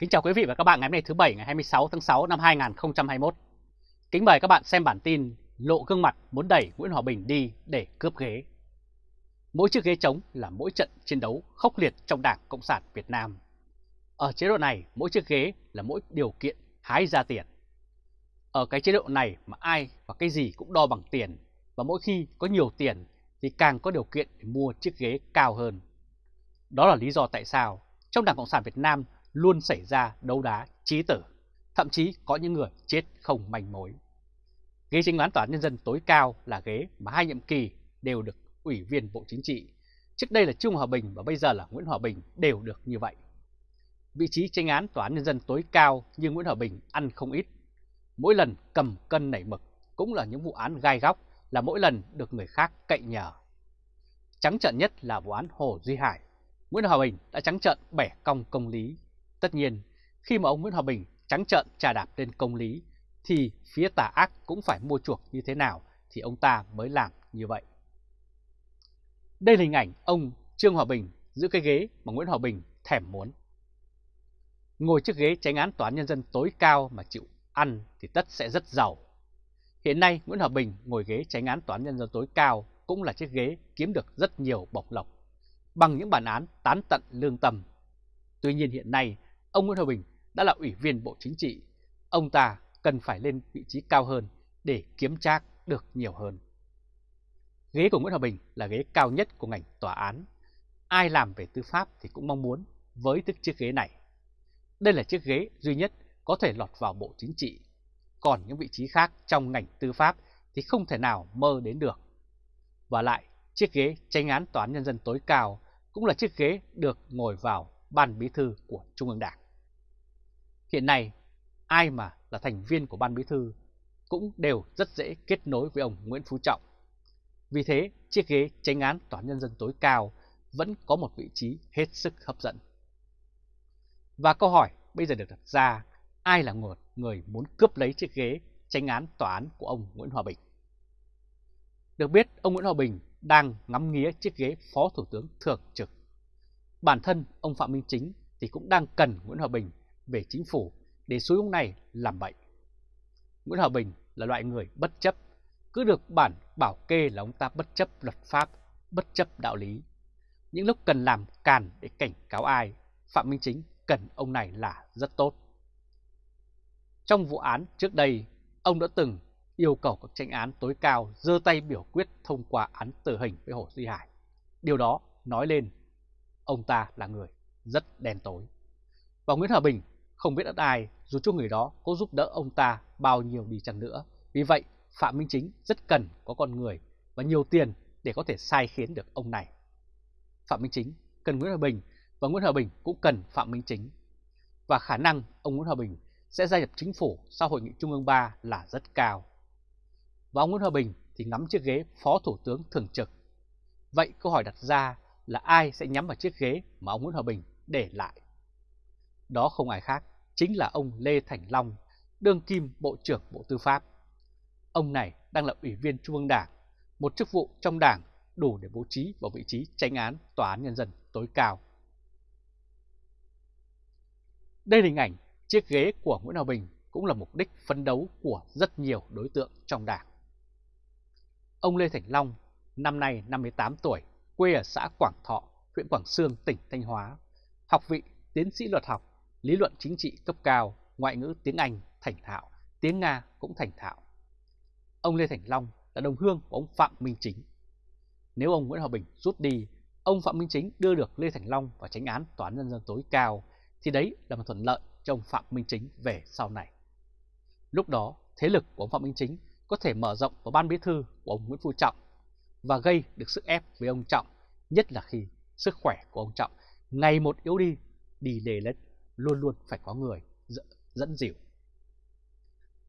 Kính chào quý vị và các bạn ngày hôm nay thứ Bảy ngày 26 tháng 6 năm 2021. Kính mời các bạn xem bản tin Lộ gương mặt muốn đẩy Nguyễn Hòa Bình đi để cướp ghế. Mỗi chiếc ghế trống là mỗi trận chiến đấu khốc liệt trong Đảng Cộng sản Việt Nam. Ở chế độ này, mỗi chiếc ghế là mỗi điều kiện hái ra tiền. Ở cái chế độ này mà ai và cái gì cũng đo bằng tiền, và mỗi khi có nhiều tiền thì càng có điều kiện để mua chiếc ghế cao hơn. Đó là lý do tại sao trong Đảng Cộng sản Việt Nam luôn xảy ra đấu đá trí tử, thậm chí có những người chết không manh mối. Ghế chính án tòa án nhân dân tối cao là ghế mà hai nhiệm kỳ đều được ủy viên Bộ Chính trị. Trước đây là Trung Hòa Bình và bây giờ là Nguyễn Hòa Bình đều được như vậy. Vị trí tranh án tòa án nhân dân tối cao như Nguyễn Hòa Bình ăn không ít. Mỗi lần cầm cân nảy mực cũng là những vụ án gai góc là mỗi lần được người khác cậy nhờ. Trắng trận nhất là vụ án Hồ Duy Hải. Nguyễn Hòa Bình đã trắng trận bẻ cong công lý Tất nhiên, khi mà ông Nguyễn Hòa Bình trắng trợn trà đạp lên công lý, thì phía tà ác cũng phải mua chuộc như thế nào thì ông ta mới làm như vậy. Đây là hình ảnh ông Trương Hòa Bình giữ cái ghế mà Nguyễn Hòa Bình thèm muốn. Ngồi chiếc ghế tránh án tòa án nhân dân tối cao mà chịu ăn thì tất sẽ rất giàu. Hiện nay Nguyễn Hòa Bình ngồi ghế tránh án tòa án nhân dân tối cao cũng là chiếc ghế kiếm được rất nhiều bọc lộc bằng những bản án tán tận lương tâm. Tuy nhiên hiện nay ông Nguyễn Hòa Bình đã là ủy viên Bộ Chính trị, ông ta cần phải lên vị trí cao hơn để kiếm trác được nhiều hơn. Ghế của Nguyễn Hòa Bình là ghế cao nhất của ngành tòa án. Ai làm về tư pháp thì cũng mong muốn với tức chiếc ghế này. Đây là chiếc ghế duy nhất có thể lọt vào Bộ Chính trị, còn những vị trí khác trong ngành tư pháp thì không thể nào mơ đến được. Và lại, chiếc ghế tranh án tòa án nhân dân tối cao cũng là chiếc ghế được ngồi vào ban bí thư của Trung ương Đảng. Hiện nay, ai mà là thành viên của ban bí thư cũng đều rất dễ kết nối với ông Nguyễn Phú Trọng. Vì thế, chiếc ghế tranh án tòa nhân dân tối cao vẫn có một vị trí hết sức hấp dẫn. Và câu hỏi bây giờ được đặt ra, ai là một người muốn cướp lấy chiếc ghế tranh án tòa án của ông Nguyễn Hòa Bình? Được biết, ông Nguyễn Hòa Bình đang ngắm nghía chiếc ghế Phó Thủ tướng Thường trực Bản thân ông Phạm Minh Chính thì cũng đang cần Nguyễn Hòa Bình về chính phủ để xúi ông này làm bệnh. Nguyễn Hòa Bình là loại người bất chấp, cứ được bản bảo kê là ông ta bất chấp luật pháp, bất chấp đạo lý. Những lúc cần làm càn để cảnh cáo ai, Phạm Minh Chính cần ông này là rất tốt. Trong vụ án trước đây, ông đã từng yêu cầu các tranh án tối cao dơ tay biểu quyết thông qua án tử hình với Hồ Duy Hải. Điều đó nói lên ông ta là người rất đen tối. Và Nguyễn Hòa Bình không biết đất ai dù cho người đó có giúp đỡ ông ta bao nhiêu đi chăng nữa. Vì vậy, Phạm Minh Chính rất cần có con người và nhiều tiền để có thể sai khiến được ông này. Phạm Minh Chính cần Nguyễn Hòa Bình và Nguyễn Hòa Bình cũng cần Phạm Minh Chính. Và khả năng ông Nguyễn Hòa Bình sẽ gia nhập chính phủ sau hội nghị Trung ương 3 là rất cao. Và ông Nguyễn Hòa Bình thì ngắm chiếc ghế Phó Thủ tướng Thường trực. Vậy câu hỏi đặt ra là ai sẽ nhắm vào chiếc ghế mà ông Nguyễn Hòa Bình để lại. Đó không ai khác, chính là ông Lê Thành Long, đương kim Bộ trưởng Bộ Tư pháp. Ông này đang là ủy viên Trung ương Đảng, một chức vụ trong Đảng đủ để bố trí vào vị trí tranh án Tòa án Nhân dân tối cao. Đây là hình ảnh chiếc ghế của Nguyễn Hòa Bình cũng là mục đích phấn đấu của rất nhiều đối tượng trong Đảng. Ông Lê Thành Long, năm nay 58 tuổi, quê ở xã Quảng Thọ, huyện Quảng Sương, tỉnh Thanh Hóa. Học vị tiến sĩ luật học, lý luận chính trị cấp cao, ngoại ngữ tiếng Anh thành thạo, tiếng Nga cũng thành thạo. Ông Lê Thành Long là đồng hương của ông Phạm Minh Chính. Nếu ông Nguyễn Hòa Bình rút đi, ông Phạm Minh Chính đưa được Lê Thành Long vào tránh án Tòa án Nhân dân tối cao, thì đấy là một thuận lợi cho ông Phạm Minh Chính về sau này. Lúc đó, thế lực của ông Phạm Minh Chính có thể mở rộng vào ban bí thư của ông Nguyễn Phú Trọng và gây được sức ép với ông Trọng, nhất là khi sức khỏe của ông Trọng ngày một yếu đi, đi lề lết, luôn luôn phải có người dẫn dịu.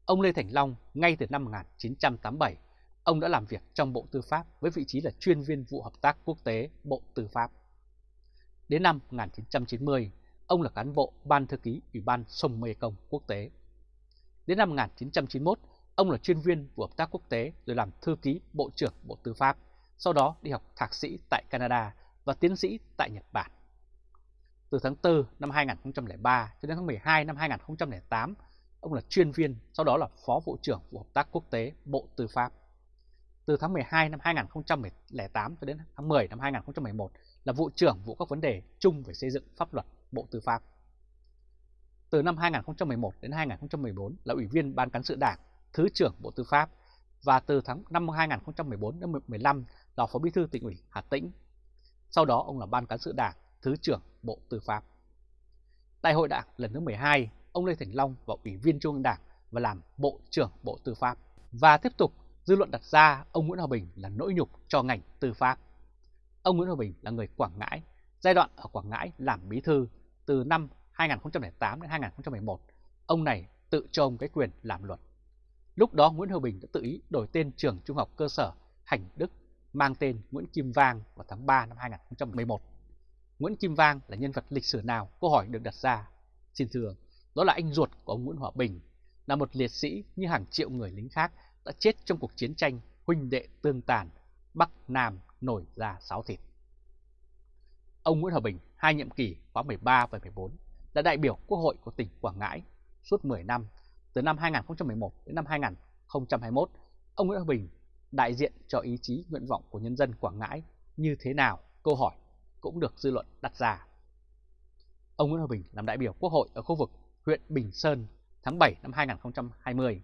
Ông Lê Thành Long ngay từ năm 1987, ông đã làm việc trong Bộ Tư pháp với vị trí là chuyên viên vụ hợp tác quốc tế Bộ Tư pháp. Đến năm 1990, ông là cán bộ Ban Thư ký Ủy ban Sông Mê Công Quốc tế. Đến năm 1991, Ông là chuyên viên vụ hợp tác quốc tế rồi làm thư ký Bộ trưởng Bộ Tư pháp, sau đó đi học thạc sĩ tại Canada và tiến sĩ tại Nhật Bản. Từ tháng 4 năm 2003 cho đến tháng 12 năm 2008, ông là chuyên viên, sau đó là Phó Vụ trưởng Vụ Hợp tác Quốc tế Bộ Tư pháp. Từ tháng 12 năm 2008 cho đến tháng 10 năm 2011 là Vụ trưởng Vụ các vấn đề chung về xây dựng pháp luật Bộ Tư pháp. Từ năm 2011 đến 2014 là Ủy viên Ban Cán sự Đảng, Thứ trưởng Bộ Tư pháp và từ tháng năm 2014 đến 2015 là Phó Bí thư tỉnh ủy Hà Tĩnh. Sau đó ông là Ban Cán sự Đảng, Thứ trưởng Bộ Tư pháp. Đại hội Đảng lần thứ 12, ông Lê Thành Long vào Ủy viên Trung ương Đảng và làm Bộ trưởng Bộ Tư pháp. Và tiếp tục, dư luận đặt ra ông Nguyễn Hòa Bình là nỗi nhục cho ngành tư pháp. Ông Nguyễn Hòa Bình là người Quảng Ngãi, giai đoạn ở Quảng Ngãi làm bí thư từ năm 2008 đến 2011. Ông này tự cho ông cái quyền làm luật. Lúc đó Nguyễn Hòa Bình đã tự ý đổi tên trường trung học cơ sở Hành Đức mang tên Nguyễn Kim Vang vào tháng 3 năm 2011. Nguyễn Kim Vang là nhân vật lịch sử nào? Câu hỏi được đặt ra. Xin thưa, đó là anh ruột của ông Nguyễn Hòa Bình, là một liệt sĩ như hàng triệu người lính khác đã chết trong cuộc chiến tranh huynh đệ tương tàn, Bắc Nam nổi ra sáu thịt. Ông Nguyễn Hòa Bình, hai nhiệm kỳ khóa 13 và 14, là đại biểu Quốc hội của tỉnh Quảng Ngãi suốt 10 năm, từ năm 2011 đến năm 2021. Ông Nguyễn Hòa Bình đại diện cho ý chí nguyện vọng của nhân dân Quảng Ngãi như thế nào? Câu hỏi cũng được dư luận đặt ra. Ông Nguyễn Hòa Bình làm đại biểu Quốc hội ở khu vực huyện Bình Sơn tháng 7 năm 2020.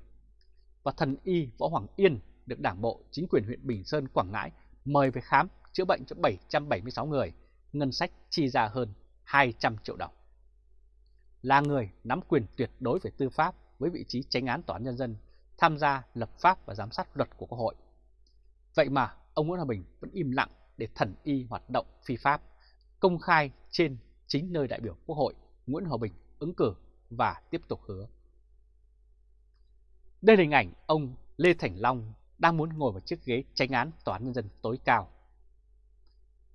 Và thần y Võ Hoàng Yên được Đảng bộ chính quyền huyện Bình Sơn Quảng Ngãi mời về khám chữa bệnh cho 776 người, ngân sách chi ra hơn 200 triệu đồng. Là người nắm quyền tuyệt đối về tư pháp với vị trí tránh án tòa án nhân dân, tham gia lập pháp và giám sát luật của Quốc hội. Vậy mà ông Nguyễn Hòa Bình vẫn im lặng để thần y hoạt động phi pháp, công khai trên chính nơi đại biểu Quốc hội Nguyễn Hòa Bình ứng cử và tiếp tục hứa. Đây là hình ảnh ông Lê Thành Long đang muốn ngồi vào chiếc ghế tranh án Tòa án Nhân dân tối cao.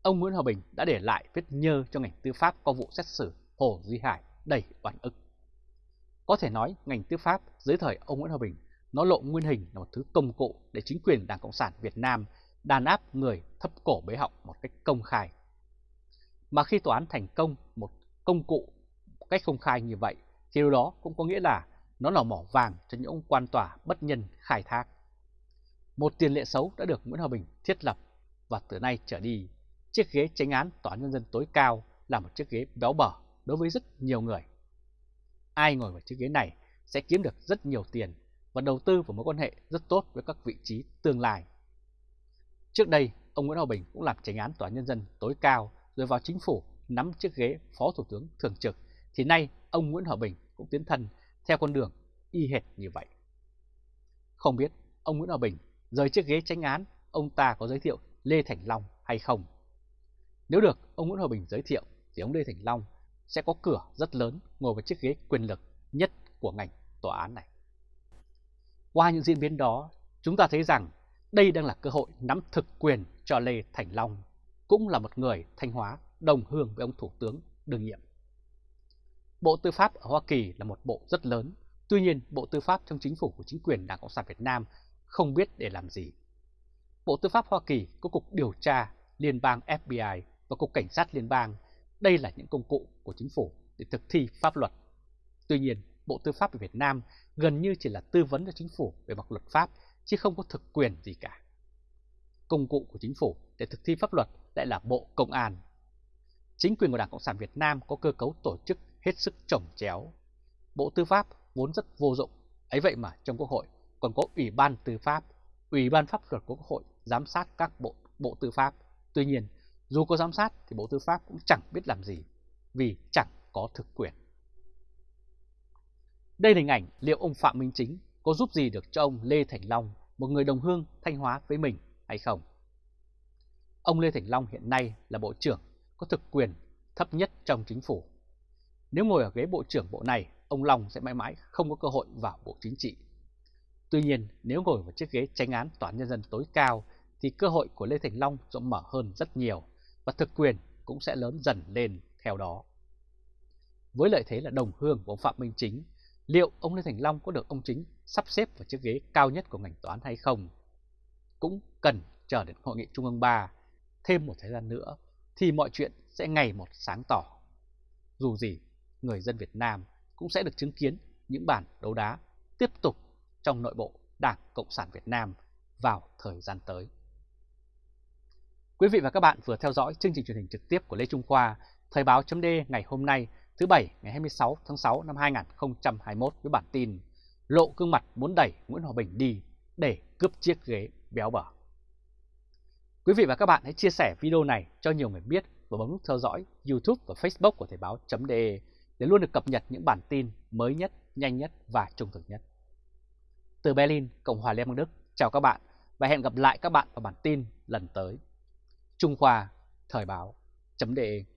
Ông Nguyễn Hòa Bình đã để lại vết nhơ cho ngành tư pháp qua vụ xét xử Hồ Duy Hải đầy oan ức. Có thể nói ngành tư pháp dưới thời ông Nguyễn Hòa Bình nó lộ nguyên hình là một thứ công cụ để chính quyền Đảng Cộng sản Việt Nam đàn áp người thấp cổ bế họng một cách công khai. Mà khi tòa án thành công một công cụ một cách công khai như vậy thì điều đó cũng có nghĩa là nó là mỏ vàng cho những ông quan tòa bất nhân khai thác. Một tiền lệ xấu đã được Nguyễn Hòa Bình thiết lập và từ nay trở đi, chiếc ghế tránh án tòa án nhân dân tối cao là một chiếc ghế béo bở đối với rất nhiều người. Ai ngồi vào chiếc ghế này sẽ kiếm được rất nhiều tiền và đầu tư vào mối quan hệ rất tốt với các vị trí tương lai. Trước đây, ông Nguyễn Hòa Bình cũng làm tranh án tòa nhân dân tối cao rồi vào chính phủ nắm chiếc ghế phó thủ tướng thường trực, thì nay ông Nguyễn Hòa Bình cũng tiến thân theo con đường y hệt như vậy. Không biết ông Nguyễn Hòa Bình rời chiếc ghế tranh án, ông ta có giới thiệu Lê Thành Long hay không? Nếu được ông Nguyễn Hòa Bình giới thiệu thì ông Lê Thành Long sẽ có cửa rất lớn ngồi vào chiếc ghế quyền lực nhất của ngành tòa án này. Qua những diễn biến đó, chúng ta thấy rằng đây đang là cơ hội nắm thực quyền cho Lê Thành Long, cũng là một người Thanh Hóa đồng hương với ông Thủ tướng đương nhiệm. Bộ Tư pháp ở Hoa Kỳ là một bộ rất lớn, tuy nhiên Bộ Tư pháp trong chính phủ của chính quyền Đảng Cộng sản Việt Nam không biết để làm gì. Bộ Tư pháp Hoa Kỳ có Cục Điều tra Liên bang FBI và Cục Cảnh sát Liên bang. Đây là những công cụ của chính phủ để thực thi pháp luật. Tuy nhiên, Bộ Tư pháp ở Việt Nam gần như chỉ là tư vấn cho chính phủ về mặt luật pháp, chứ không có thực quyền gì cả. Công cụ của chính phủ để thực thi pháp luật lại là Bộ Công an. Chính quyền của Đảng Cộng sản Việt Nam có cơ cấu tổ chức hết sức trồng chéo. Bộ Tư pháp vốn rất vô dụng, ấy vậy mà trong Quốc hội còn có Ủy ban Tư pháp, Ủy ban Pháp luật của Quốc hội giám sát các bộ bộ tư pháp. Tuy nhiên, dù có giám sát thì Bộ Tư pháp cũng chẳng biết làm gì, vì chẳng có thực quyền. Đây là hình ảnh liệu ông Phạm Minh Chính có giúp gì được cho ông Lê Thành Long, một người đồng hương Thanh Hóa với mình hay không? Ông Lê Thành Long hiện nay là Bộ trưởng có thực quyền thấp nhất trong chính phủ. Nếu ngồi ở ghế Bộ trưởng bộ này, ông Long sẽ mãi mãi không có cơ hội vào Bộ Chính trị. Tuy nhiên, nếu ngồi vào chiếc ghế tranh án Tòa án Nhân dân tối cao, thì cơ hội của Lê Thành Long rộng mở hơn rất nhiều, và thực quyền cũng sẽ lớn dần lên theo đó. Với lợi thế là đồng hương của ông Phạm Minh Chính, liệu ông Lê Thành Long có được ông Chính sắp xếp vào chiếc ghế cao nhất của ngành toán hay không? Cũng cần chờ đến Hội nghị Trung ương 3 thêm một thời gian nữa thì mọi chuyện sẽ ngày một sáng tỏ. dù gì người dân Việt Nam cũng sẽ được chứng kiến những bản đấu đá tiếp tục trong nội bộ Đảng Cộng sản Việt Nam vào thời gian tới. Quý vị và các bạn vừa theo dõi chương trình truyền hình trực tiếp của Lê Trung Khoa, Thời báo chấm ngày hôm nay, thứ Bảy ngày 26 tháng 6 năm 2021 với bản tin Lộ gương mặt muốn đẩy Nguyễn Hòa Bình đi để cướp chiếc ghế béo bở. Quý vị và các bạn hãy chia sẻ video này cho nhiều người biết và bấm nút theo dõi YouTube và Facebook của Thời báo.de để luôn được cập nhật những bản tin mới nhất, nhanh nhất và trung thực nhất. Từ Berlin, Cộng hòa Liên bang Đức, chào các bạn và hẹn gặp lại các bạn vào bản tin lần tới. Trung Khoa, Thời báo.de